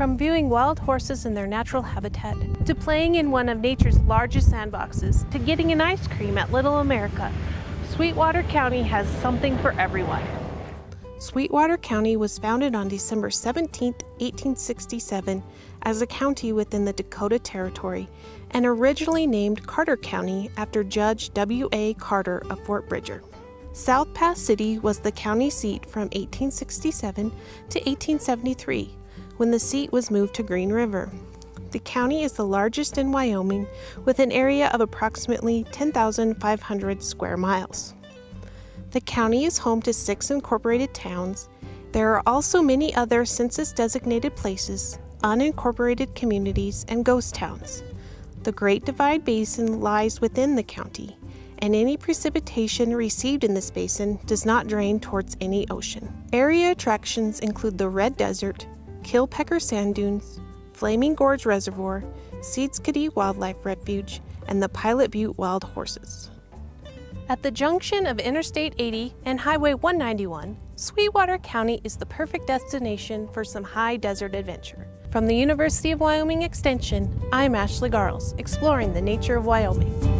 From viewing wild horses in their natural habitat, to playing in one of nature's largest sandboxes, to getting an ice cream at Little America, Sweetwater County has something for everyone. Sweetwater County was founded on December 17, 1867, as a county within the Dakota Territory and originally named Carter County after Judge W.A. Carter of Fort Bridger. South Pass City was the county seat from 1867 to 1873 when the seat was moved to Green River. The county is the largest in Wyoming with an area of approximately 10,500 square miles. The county is home to six incorporated towns. There are also many other census designated places, unincorporated communities, and ghost towns. The Great Divide Basin lies within the county, and any precipitation received in this basin does not drain towards any ocean. Area attractions include the Red Desert, Killpecker Sand Dunes, Flaming Gorge Reservoir, Seedskadee Wildlife Refuge, and the Pilot Butte Wild Horses. At the junction of Interstate 80 and Highway 191, Sweetwater County is the perfect destination for some high desert adventure. From the University of Wyoming Extension, I'm Ashley Garelts, exploring the nature of Wyoming.